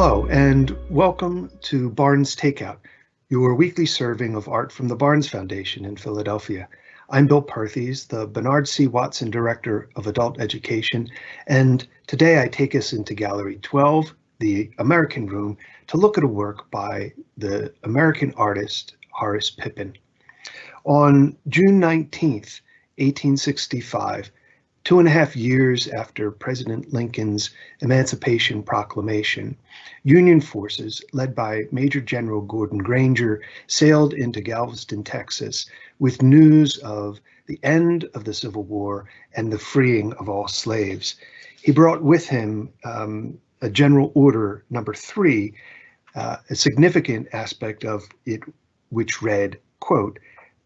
Hello, and welcome to Barnes Takeout, your weekly serving of art from the Barnes Foundation in Philadelphia. I'm Bill Perthes, the Bernard C. Watson Director of Adult Education, and today I take us into Gallery 12, the American Room, to look at a work by the American artist Horace Pippin. On June 19th, 1865, two and a half years after President Lincoln's Emancipation Proclamation, Union forces, led by Major General Gordon Granger, sailed into Galveston, Texas, with news of the end of the Civil War and the freeing of all slaves. He brought with him um, a General Order number three, uh, a significant aspect of it, which read, quote,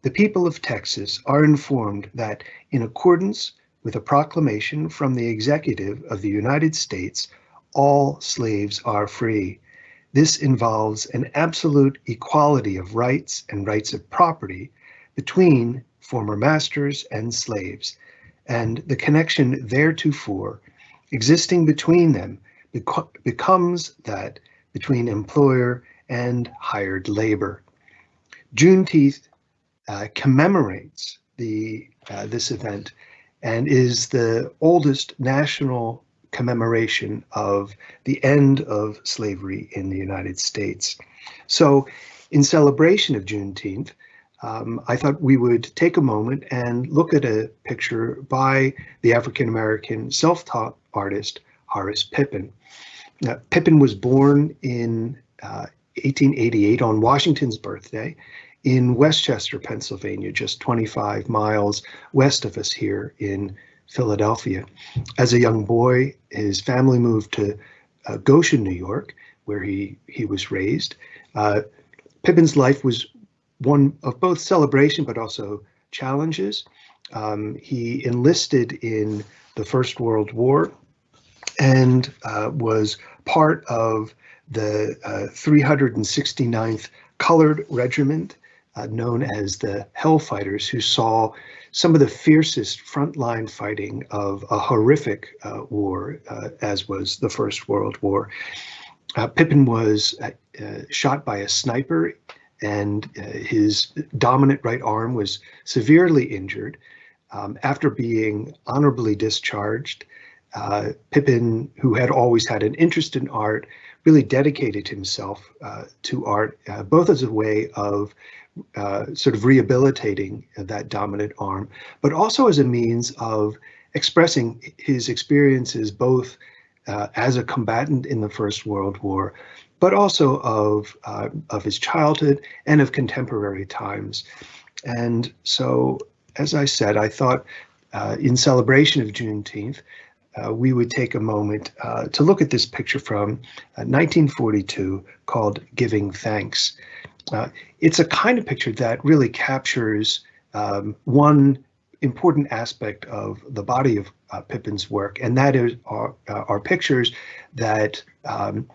the people of Texas are informed that in accordance with a proclamation from the executive of the United States, all slaves are free. This involves an absolute equality of rights and rights of property between former masters and slaves, and the connection theretofore existing between them bec becomes that between employer and hired labor. Juneteenth uh, commemorates the uh, this event and is the oldest national commemoration of the end of slavery in the United States. So in celebration of Juneteenth, um, I thought we would take a moment and look at a picture by the African-American self-taught artist Horace Pippin. Now, Pippin was born in uh, 1888 on Washington's birthday in West Chester, Pennsylvania, just 25 miles west of us here in Philadelphia. As a young boy, his family moved to uh, Goshen, New York, where he, he was raised. Uh, Pippin's life was one of both celebration but also challenges. Um, he enlisted in the First World War and uh, was part of the uh, 369th Colored Regiment uh, known as the Hellfighters, who saw some of the fiercest frontline fighting of a horrific uh, war, uh, as was the First World War. Uh, Pippin was uh, uh, shot by a sniper, and his dominant right arm was severely injured. Um, after being honorably discharged, Pippin, who had always had an interest in art, really dedicated himself to art, both as a way of uh, sort of rehabilitating that dominant arm, but also as a means of expressing his experiences both uh, as a combatant in the First World War, but also of uh, of his childhood and of contemporary times. And so, as I said, I thought uh, in celebration of Juneteenth, uh, we would take a moment uh, to look at this picture from 1942 called Giving Thanks. Uh, it's a kind of picture that really captures um, one important aspect of the body of uh, Pippin's work, and that is uh, are pictures that um,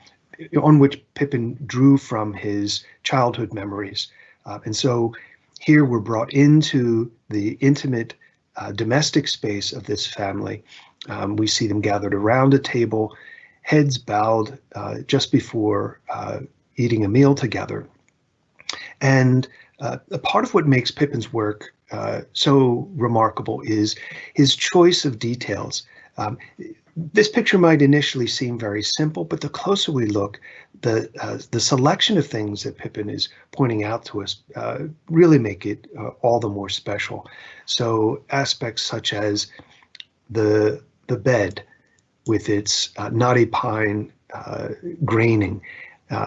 on which Pippin drew from his childhood memories. Uh, and so here we're brought into the intimate uh, domestic space of this family. Um, we see them gathered around a table, heads bowed uh, just before uh, eating a meal together. And uh, a part of what makes Pippin's work uh, so remarkable is his choice of details. Um, this picture might initially seem very simple, but the closer we look, the uh, the selection of things that Pippin is pointing out to us uh, really make it uh, all the more special. So aspects such as the the bed with its uh, knotty pine graining,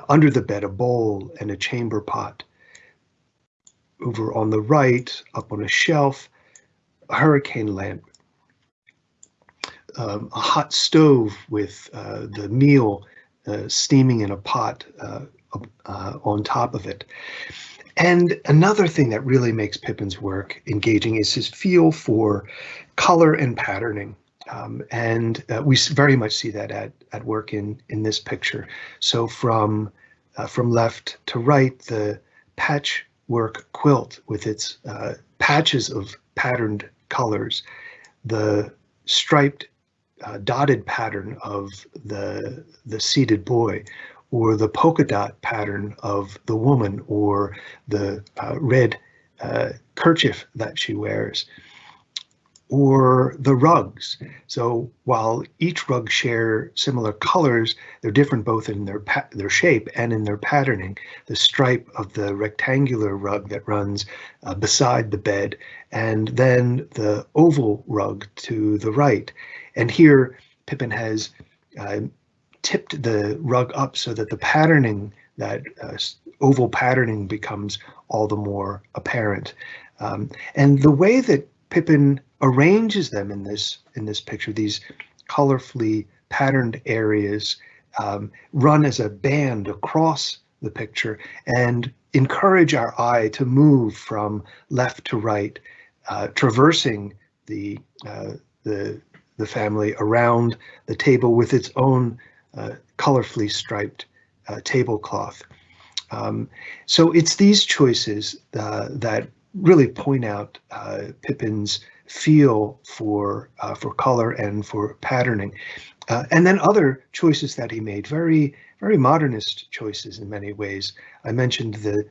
under the bed a bowl and a chamber pot, over on the right, up on a shelf, a hurricane lamp, um, a hot stove with uh, the meal uh, steaming in a pot uh, uh, on top of it. And another thing that really makes Pippin's work engaging is his feel for color and patterning. Um, and uh, we very much see that at, at work in, in this picture. So from, uh, from left to right, the patch work quilt with its uh, patches of patterned colors, the striped uh, dotted pattern of the the seated boy, or the polka dot pattern of the woman, or the uh, red uh, kerchief that she wears or the rugs. So while each rug share similar colors, they're different both in their their shape and in their patterning. The stripe of the rectangular rug that runs uh, beside the bed, and then the oval rug to the right. And here Pippin has uh, tipped the rug up so that the patterning, that uh, oval patterning becomes all the more apparent. Um, and the way that Pippin arranges them in this in this picture, these colorfully patterned areas um, run as a band across the picture and encourage our eye to move from left to right, uh, traversing the uh, the the family around the table with its own uh, colorfully striped uh, tablecloth. Um, so it's these choices uh, that really point out uh, Pippin's feel for uh, for color and for patterning. Uh, and then other choices that he made, very, very modernist choices in many ways. I mentioned the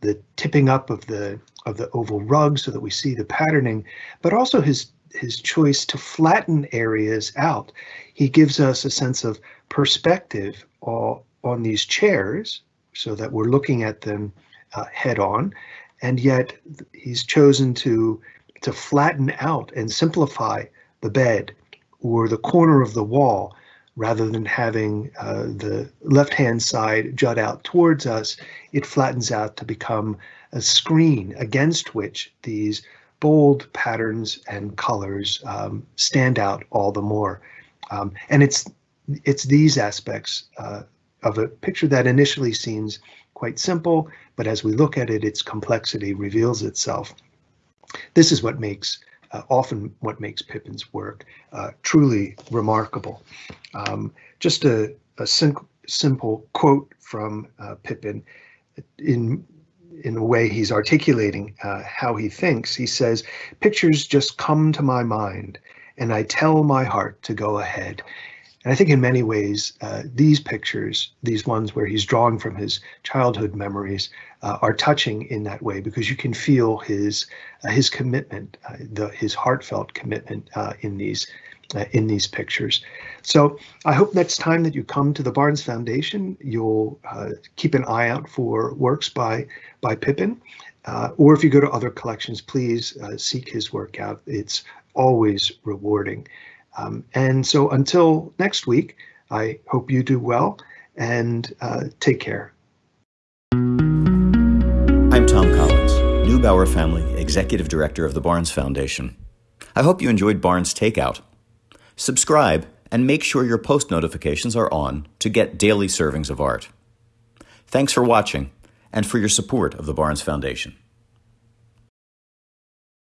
the tipping up of the of the oval rug so that we see the patterning, but also his his choice to flatten areas out. He gives us a sense of perspective on, on these chairs so that we're looking at them uh, head on, and yet he's chosen to to flatten out and simplify the bed or the corner of the wall rather than having uh, the left hand side jut out towards us, it flattens out to become a screen against which these bold patterns and colors um, stand out all the more. Um, and it's it's these aspects uh, of a picture that initially seems quite simple, but as we look at it, its complexity reveals itself. This is what makes uh, often what makes Pippin's work uh, truly remarkable. Um, just a, a sim simple quote from uh, Pippin in in a way he's articulating uh, how he thinks. He says, pictures just come to my mind and I tell my heart to go ahead. And I think in many ways, uh, these pictures, these ones where he's drawing from his childhood memories, uh, are touching in that way because you can feel his uh, his commitment, uh, the, his heartfelt commitment uh, in these uh, in these pictures. So I hope next time that you come to the Barnes Foundation, you'll keep an eye out for works by by Pippin. or if you go to other collections, please seek his work out. It's always rewarding. Um, and so until next week, I hope you do well and uh, take care. I'm Thom Collins, Neubauer Family Executive Director of the Barnes Foundation. I hope you enjoyed Barnes Takeout. Subscribe and make sure your post notifications are on to get daily servings of art. Thanks for watching and for your support of the Barnes Foundation.